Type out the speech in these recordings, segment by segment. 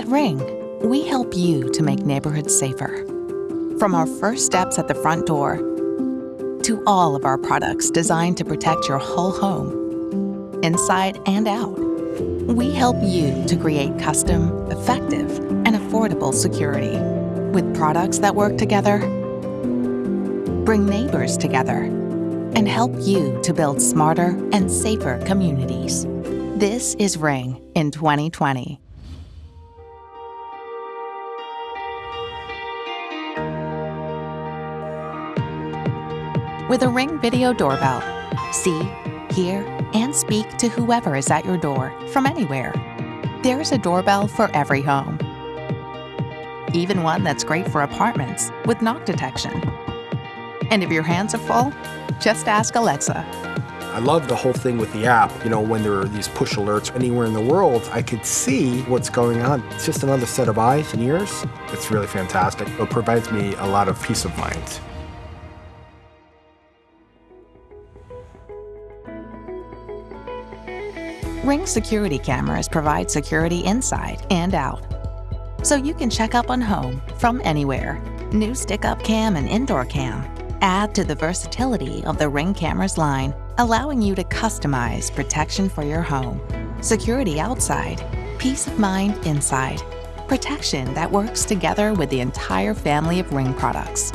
At Ring, we help you to make neighborhoods safer. From our first steps at the front door to all of our products designed to protect your whole home, inside and out, we help you to create custom, effective, and affordable security with products that work together, bring neighbors together, and help you to build smarter and safer communities. This is Ring in 2020. With a Ring video doorbell, see, hear, and speak to whoever is at your door from anywhere. There's a doorbell for every home. Even one that's great for apartments with knock detection. And if your hands are full, just ask Alexa. I love the whole thing with the app. You know, when there are these push alerts anywhere in the world, I could see what's going on. It's just another set of eyes and ears. It's really fantastic. It provides me a lot of peace of mind. Ring security cameras provide security inside and out. So you can check up on home from anywhere. New stick-up cam and indoor cam add to the versatility of the Ring cameras line, allowing you to customize protection for your home. Security outside, peace of mind inside. Protection that works together with the entire family of Ring products.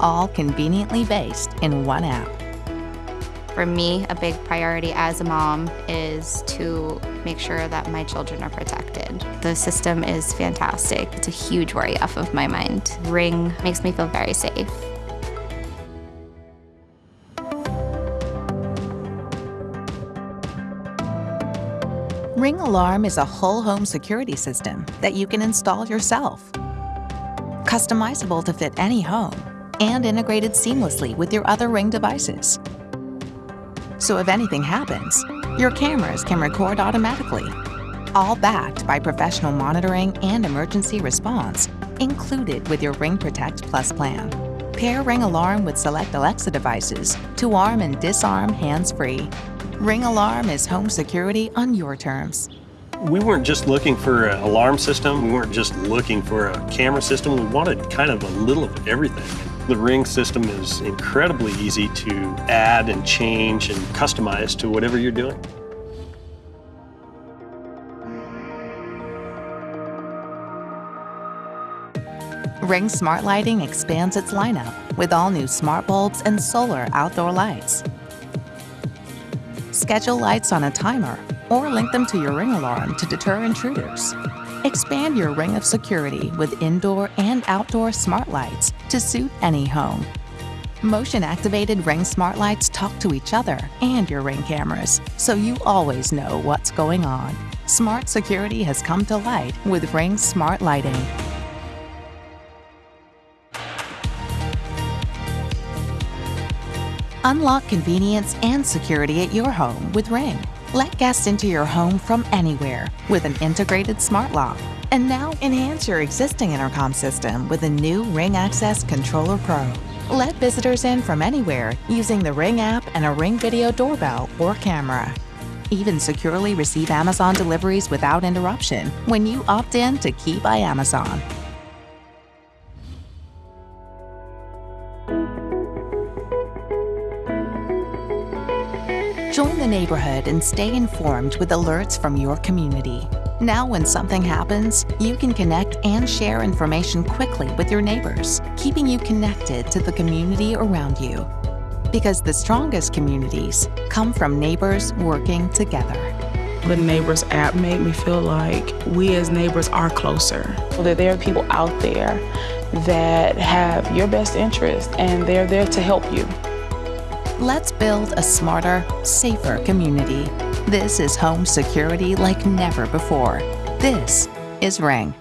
All conveniently based in one app. For me, a big priority as a mom is to make sure that my children are protected. The system is fantastic. It's a huge worry off of my mind. Ring makes me feel very safe. Ring Alarm is a whole home security system that you can install yourself. Customizable to fit any home and integrated seamlessly with your other Ring devices. So if anything happens, your cameras can record automatically, all backed by professional monitoring and emergency response included with your Ring Protect Plus plan. Pair Ring Alarm with select Alexa devices to arm and disarm hands-free. Ring Alarm is home security on your terms. We weren't just looking for an alarm system, we weren't just looking for a camera system, we wanted kind of a little of everything. The Ring system is incredibly easy to add and change and customize to whatever you're doing. Ring Smart Lighting expands its lineup with all new smart bulbs and solar outdoor lights. Schedule lights on a timer or link them to your Ring alarm to deter intruders. Expand your ring of security with indoor and outdoor smart lights to suit any home. Motion-activated Ring smart lights talk to each other and your Ring cameras, so you always know what's going on. Smart security has come to light with Ring Smart Lighting. Unlock convenience and security at your home with Ring. Let guests into your home from anywhere with an integrated smart lock. And now enhance your existing intercom system with a new Ring Access Controller Pro. Let visitors in from anywhere using the Ring app and a Ring video doorbell or camera. Even securely receive Amazon deliveries without interruption when you opt in to Key by Amazon. Join the neighborhood and stay informed with alerts from your community. Now when something happens, you can connect and share information quickly with your neighbors, keeping you connected to the community around you. Because the strongest communities come from neighbors working together. The Neighbors app made me feel like we as neighbors are closer. That there are people out there that have your best interest and they're there to help you. Let's build a smarter, safer community. This is home security like never before. This is Ring.